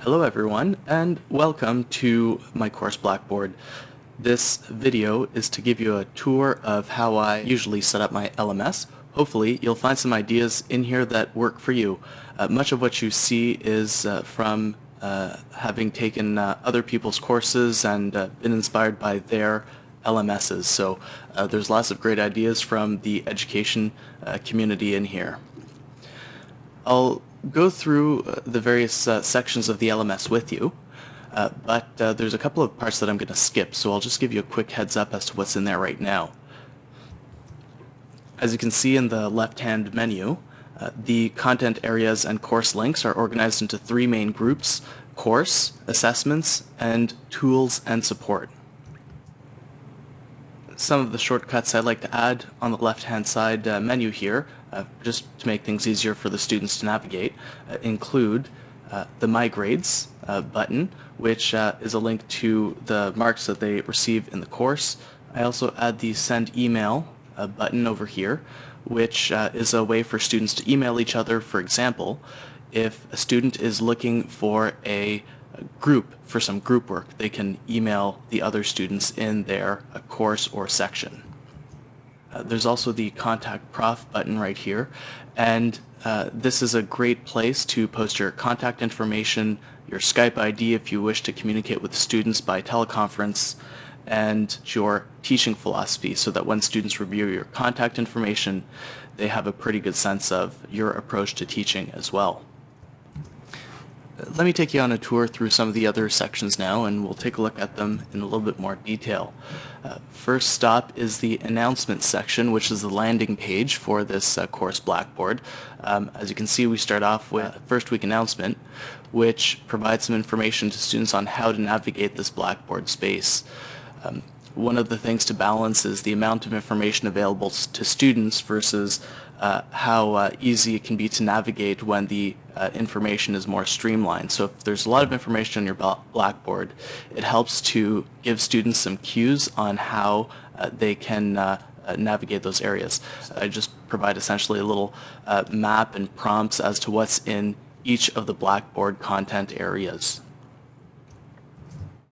Hello everyone and welcome to my course Blackboard. This video is to give you a tour of how I usually set up my LMS. Hopefully you'll find some ideas in here that work for you. Uh, much of what you see is uh, from uh, having taken uh, other people's courses and uh, been inspired by their LMSs. So uh, there's lots of great ideas from the education community in here. I'll go through uh, the various uh, sections of the LMS with you, uh, but uh, there's a couple of parts that I'm going to skip, so I'll just give you a quick heads up as to what's in there right now. As you can see in the left-hand menu, uh, the content areas and course links are organized into three main groups, course, assessments, and tools and support some of the shortcuts I'd like to add on the left-hand side uh, menu here, uh, just to make things easier for the students to navigate, uh, include uh, the My Grades uh, button, which uh, is a link to the marks that they receive in the course. I also add the Send Email button over here, which is a way for students to email each other. For example, if a student is looking for a group for some group work, they can email the other students in their course or section. Uh, there's also the contact prof button right here. And uh, this is a great place to post your contact information, your Skype ID if you wish to communicate with students by teleconference, and your teaching philosophy so that when students review your contact information, they have a pretty good sense of your approach to teaching as well let me take you on a tour through some of the other sections now and we'll take a look at them in a little bit more detail. Uh, first stop is the announcement section which is the landing page for this uh, course Blackboard. Um, as you can see we start off with a first week announcement which provides some information to students on how to navigate this Blackboard space. Um, one of the things to balance is the amount of information available to students versus uh, how uh, easy it can be to navigate when the uh, information is more streamlined. So if there's a lot of information on your Blackboard, it helps to give students some cues on how uh, they can uh, uh, navigate those areas. I just provide essentially a little map and prompts as to what's in each of the Blackboard content areas.